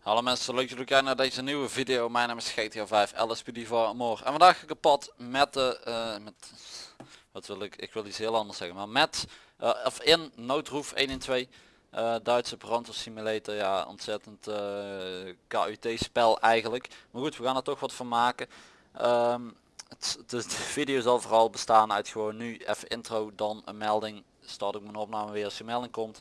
Hallo mensen, leuk dat jullie kijken naar deze nieuwe video. Mijn naam is GTA 5 LSPD voor Amor. En vandaag kapot met de, eh, met, wat wil ik, ik wil iets heel anders zeggen, maar met, eh, of in noodroef 112, eh Duitse brandweer simulator, ja ontzettend KUT spel eigenlijk. Maar goed, we gaan er toch wat van maken. Ehm, het, de, de video zal vooral bestaan uit gewoon nu even intro, dan een melding. Start ik mijn opname weer als de melding komt.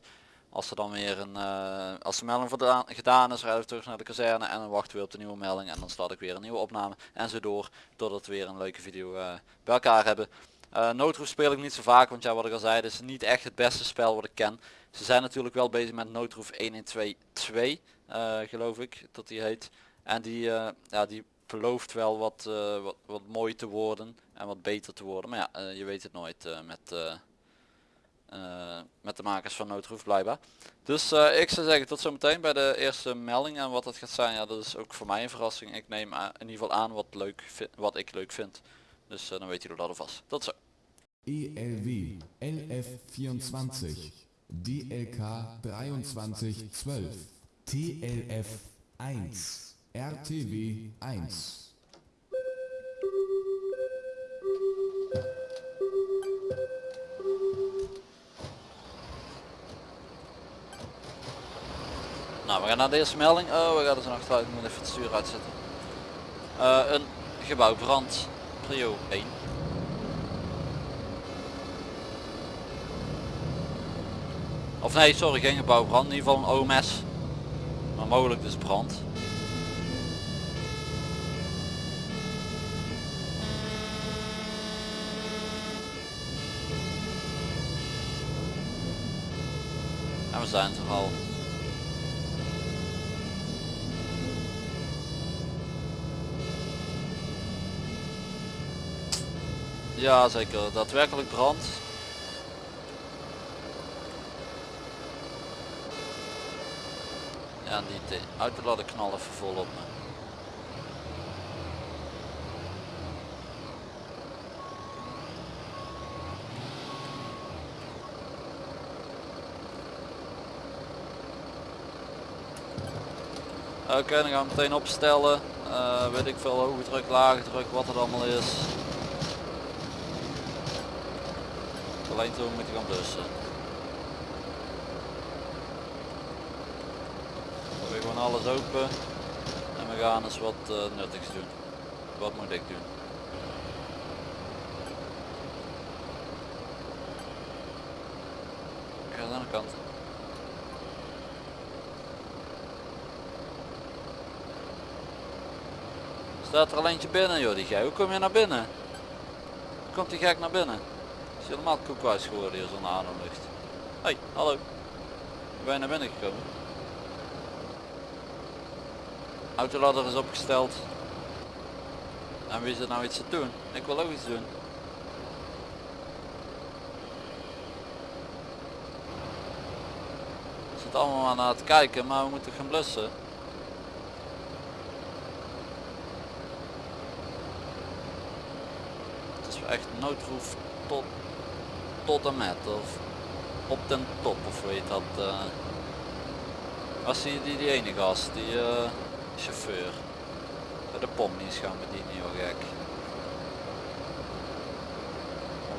Als er dan weer een, eh, als de melding gedaan is, rijden we terug naar de kazerne en dan wachten we op de nieuwe melding en dan start ik weer een nieuwe opname en zo door totdat we weer een leuke video eh, bij elkaar hebben. Noodroep speel ik niet zo vaak, want ja wat ik al zei, het is niet echt het beste spel wat ik ken. Ze zijn natuurlijk wel bezig met noodroef 112 eh geloof ik dat die heet. En die, ja, die belooft wel wat, eh, wat, wat mooi te worden en wat beter te worden. Maar ja, eh, je weet het nooit eh, met, met de makers van Noodroef blijkbaar. Dus ik zou zeggen tot zometeen bij de eerste melding en wat het gaat zijn. Ja, dat is ook voor mij een verrassing. Ik neem in ieder geval aan wat, leuk wat ik leuk vind. Dus dan weet jullie dat alvast. Tot zo. ELW LF24 DLK 2312 TLF 1 RTW 1 Nou, we gaan naar de eerste melding. Oh, we gaan er zo achteruit. Ik moet even het stuur uitzetten. Eh, een gebouw brand. Prio 1. Of nee, sorry, geen gebouw brand. In ieder geval een OMS. Maar mogelijk dus brand. Zijn er al. Ja, zeker. Daadwerkelijk brand. Ja, en die laten knallen even vol op me. Oké, dan gaan we meteen opstellen. Eh, weet ik veel, hoge druk, lage druk, wat het allemaal is. Alleen toen moet je gaan blussen. We hebben gewoon alles open. En we gaan eens wat eh, nuttigs doen. Wat moet ik doen? Ik ga aan de kant. Staat er al eentje binnen joh die gek. Hoe kom je naar binnen? Hoe komt die gek naar binnen? Is helemaal koekwijs geworden hier zonder ademlucht. Hoi, hallo. Ben je naar binnen gekomen? Autoladder is opgesteld. En wie zit nou iets te doen? Ik wil ook iets doen. We zitten allemaal maar naar het kijken, maar we moeten gaan blussen. Is echt noodroef tot, tot en met of op den top of weet dat. eh was die, die, ene gast, die eh, chauffeur. De pomnies gaan we die niet heel gek.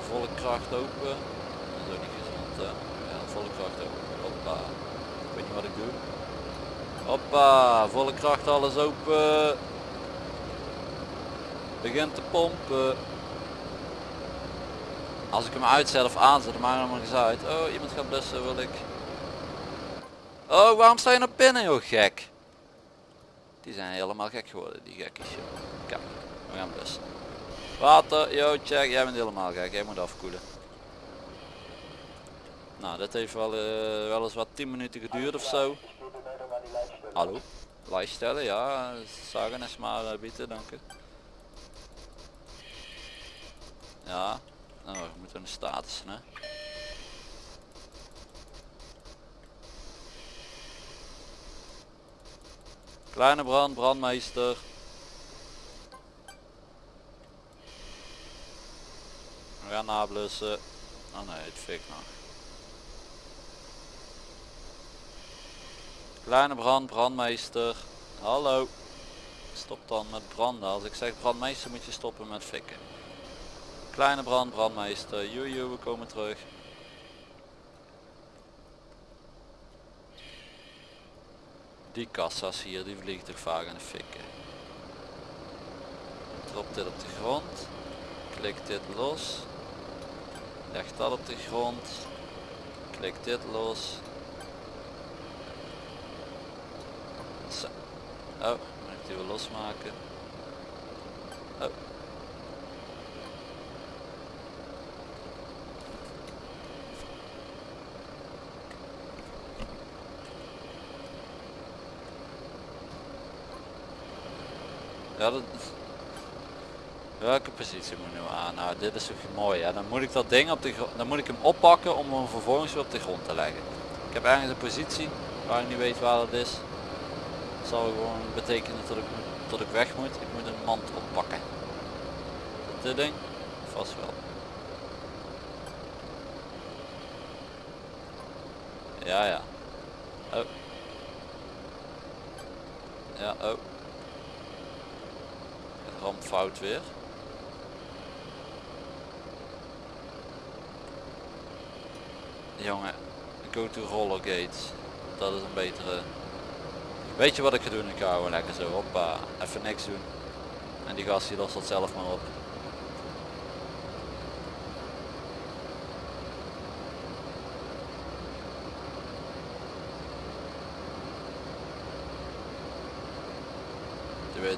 Volle kracht open. Dat is ook niet gezond. Ja, volle kracht open. Hoppa. Weet niet wat ik doe. Hoppa, volle kracht alles open. Begint te pompen. Als ik hem uitzet of aanzet, dan maakt het helemaal niks uit. Oh, iemand gaat blussen, wil ik. Oh, waarom sta je naar binnen, joh, gek? Die zijn helemaal gek geworden, die gekkies. Kijk, we gaan blussen. Water, yo, check, jij bent helemaal gek, jij moet afkoelen. Nou, dit heeft wel, eh, wel eens wat 10 minuten geduurd of zo. Hallo? Lijst stellen, ja, zagen is maar uh, bieden, dank u. Ja, nou, we moeten een status, hè. Kleine brand, brandmeester. We gaan nablussen. Oh nee, het fik nog. Kleine brand, brandmeester. Hallo. Stop dan met branden. Als ik zeg brandmeester moet je stoppen met fikken. Kleine brand, brandmeester. Joejoe, we komen terug. Die kassa's hier, die vliegen toch vaak in de fikken. Drop dit op de grond. Klik dit los. Leg dat op de grond. Klik dit los. Zo. Oh, moet ik die weer losmaken. Oh. Ja, dat... Welke positie moet ik nu aan? Nou, dit is toch mooi. Ja. Dan moet ik dat ding op de dan moet ik hem oppakken om hem vervolgens weer op de grond te leggen. Ik heb ergens een positie waar ik niet weet waar het is. Dat zal gewoon betekenen dat ik, dat ik weg moet. Ik moet een mand oppakken. Dit ding? Vast wel. Ja, ja. Oh. Ja, oh. Fout weer. Jongen, go to roller gates. Dat is een betere. Weet je wat ik ga doen? Ik gewoon lekker zo hoppa, even niks doen. En die gast die lost dat zelf maar op.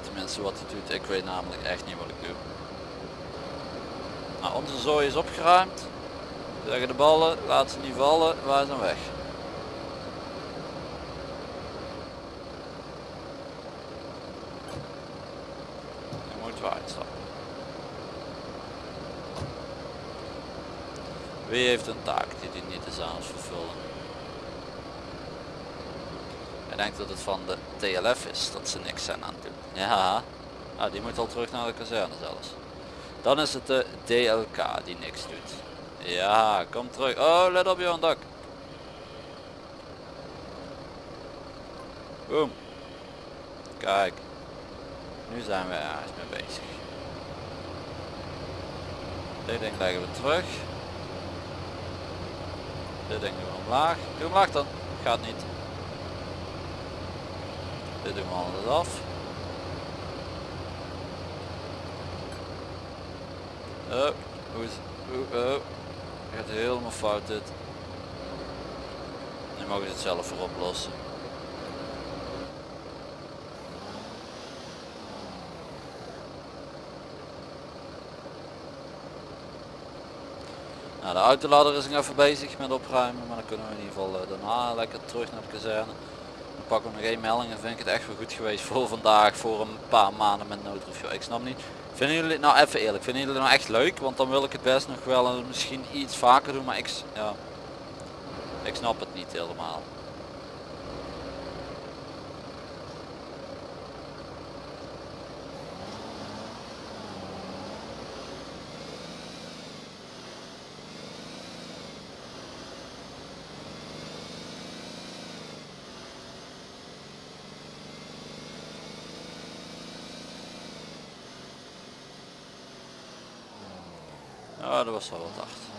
Tenminste wat hij doet. Ik weet namelijk echt niet wat ik doe. Nou, onze zooi is opgeruimd. Zeggen de ballen, laat ze niet vallen, wij zijn weg. Nu moeten we uitstappen. Wie heeft een taak die hij niet is aan het vervullen? Denk dat het van de TLF is dat ze niks zijn aan het doen. Ja, ah, die moet al terug naar de kazerne zelfs. Dan is het de DLK die niks doet. Ja, kom terug. Oh, let op je dak. Boom. Kijk. Nu zijn we ergens mee bezig. Dit ding leggen we terug. Dit ding doen we omlaag. Doe omlaag dan. Gaat niet. Dit doen we alles af. Oh, hoe oh, oh. Gaat helemaal fout dit. Nu mogen ze het zelf voor oplossen. Nou, de autoladder is nog even bezig met opruimen, maar dan kunnen we in ieder geval eh, daarna lekker terug naar de kazerne. We nog één melding en vind ik het echt wel goed geweest voor vandaag, voor een paar maanden met noodreview. Ik snap niet, vinden jullie het nou even eerlijk, vinden jullie het nou echt leuk? Want dan wil ik het best nog wel en misschien iets vaker doen, maar ik, ja, ik snap het niet helemaal. Ja, dat was wel wat hard.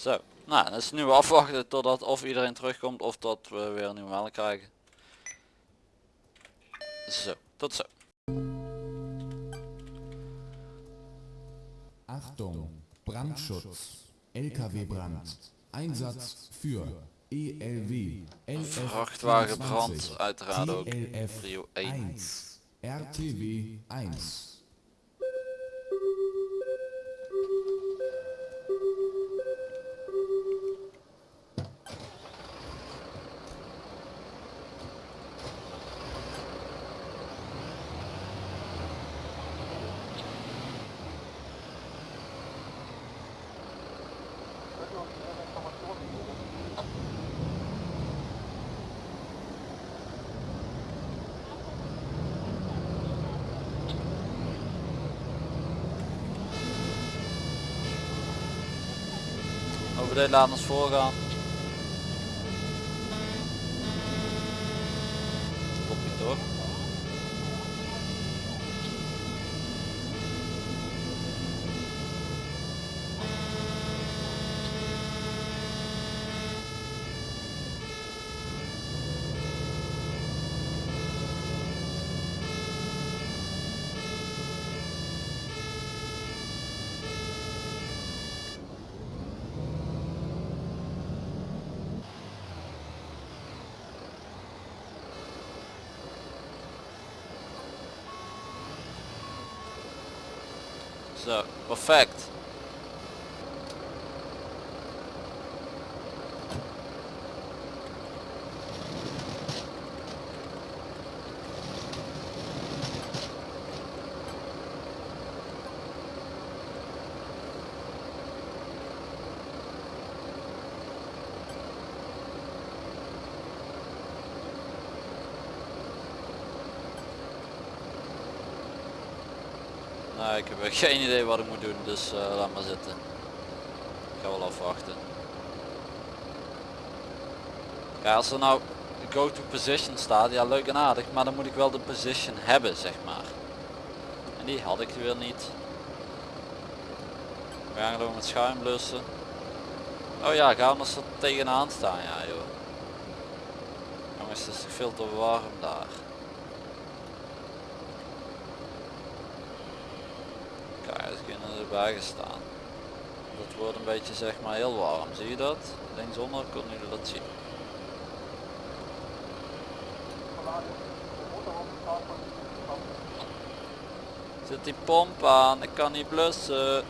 Zo, nou dan is nu afwachten totdat of iedereen terugkomt of dat we weer een nieuwe melding krijgen. Zo, tot zo. Achtung, Brandschutz, LKW-Brand, Einsatz für ELW, LF Vrachtwagenbrand, uiteraard ook. 1. 1, RTW 1. Meteen laten ons voorgaan. Klopt niet toch? Zo, perfect. Nou, ik heb geen idee wat ik moet doen, dus eh, laat maar zitten. Ik ga wel afwachten. Ja, als er nou go to position staat, ja leuk en aardig, maar dan moet ik wel de position hebben, zeg maar. En die had ik weer niet. We gaan gewoon met schuim blussen. Oh ja, ga anders er tegenaan staan, ja joh. Jongens, het is veel te warm daar. Kijk, ze kunnen erbij gestaan. Dat wordt een beetje zeg maar heel warm, zie je dat? Linksonder kunnen jullie dat zien. Zit die pomp aan, ik kan niet blussen.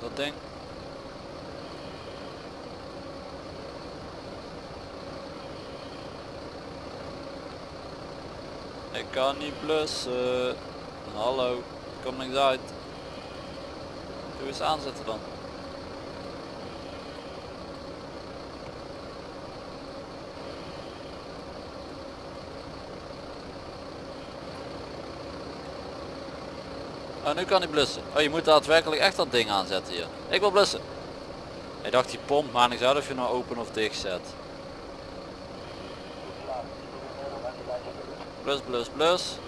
Dat ding. Ik kan niet blussen. Hallo, kom niks uit. Doe eens aanzetten dan. Oh, nu kan hij blussen. Oh, je moet daadwerkelijk echt dat ding aanzetten hier. Ik wil blussen. Ik dacht die pomp, maar niks uit of je nou open of dicht zet. Blus, blus, blus.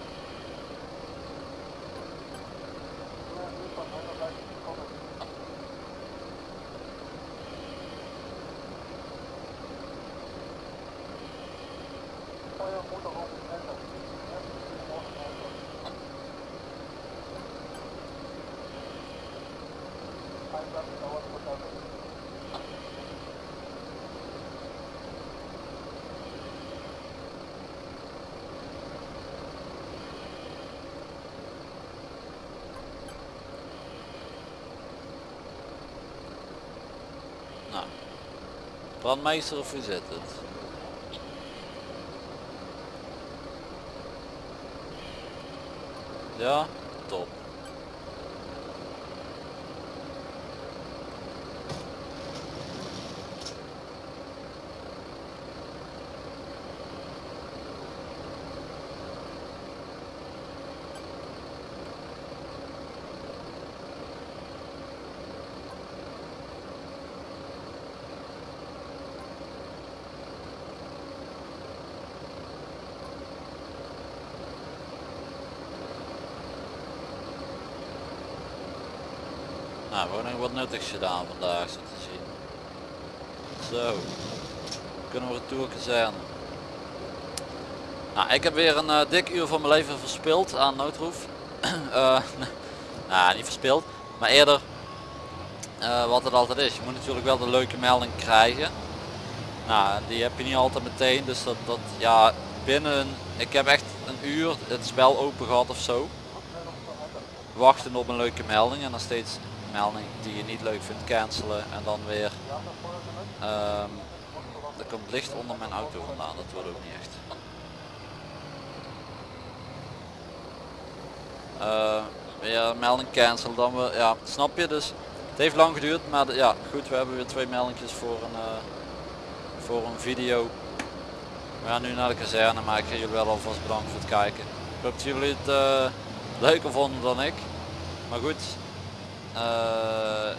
Nou. Brandmeester of hoe zit het? Ja, Nou, gewoon nog wat nuttigs gedaan vandaag zo te zien. Zo. Kunnen we retour kazerne. Nou, ik heb weer een eh, dik uur van mijn leven verspild aan noodroef. Eh, nou, niet verspild, maar eerder eh, wat het altijd is. Je moet natuurlijk wel de leuke melding krijgen. Nou, die heb je niet altijd meteen, dus dat, dat ja, binnen, ik heb echt een uur het spel open gehad of zo. Wachten op een leuke melding en dan steeds melding die je niet leuk vindt cancelen en dan weer ehm er komt licht onder mijn auto vandaan, dat wordt ook niet echt. Eh, weer melding cancel, dan weer, ja, snap je dus. Het heeft lang geduurd, maar ja, goed, we hebben weer twee meldingjes voor een, eh, voor een video. We gaan nu naar de kazerne, maar ik ga jullie wel alvast bedanken voor het kijken. Ik hoop dat jullie het eh, leuker vonden dan ik. Maar goed,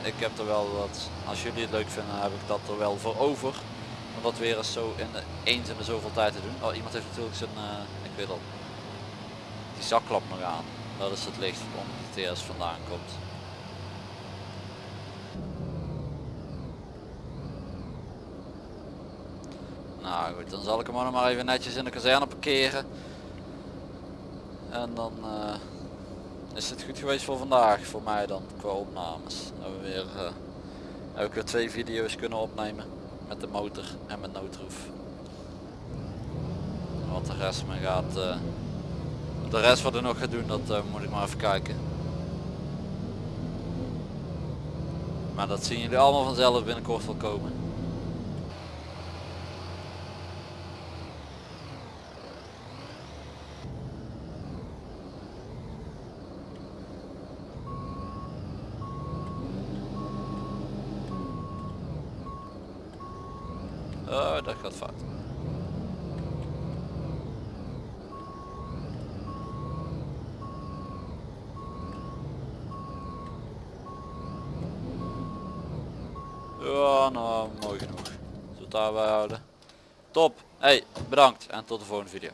ik heb er wel wat, als jullie het leuk vinden heb ik dat er wel voor over. Om dat weer eens zo in de, eens in de zoveel tijd te doen. Oh, iemand heeft natuurlijk zijn, eh, ik weet al, die zakklap nog aan. Dat is het licht waarom de TS vandaan komt. Nou goed, dan zal ik hem ook nog maar even netjes in de kazerne parkeren. En dan eh, is het goed geweest voor vandaag, voor mij dan, qua opnames. Hebben we weer, eh, heb ik weer twee video's kunnen opnemen. Met de motor en met noodroef. Wat de rest me gaat, eh, de rest wat er nog gaat doen, dat eh, moet ik maar even kijken. Maar dat zien jullie allemaal vanzelf binnenkort wel komen. Oh, dat gaat fout. Ja, nou, mooi genoeg. We het daarbij houden. Top. Hey, bedankt en tot de volgende video.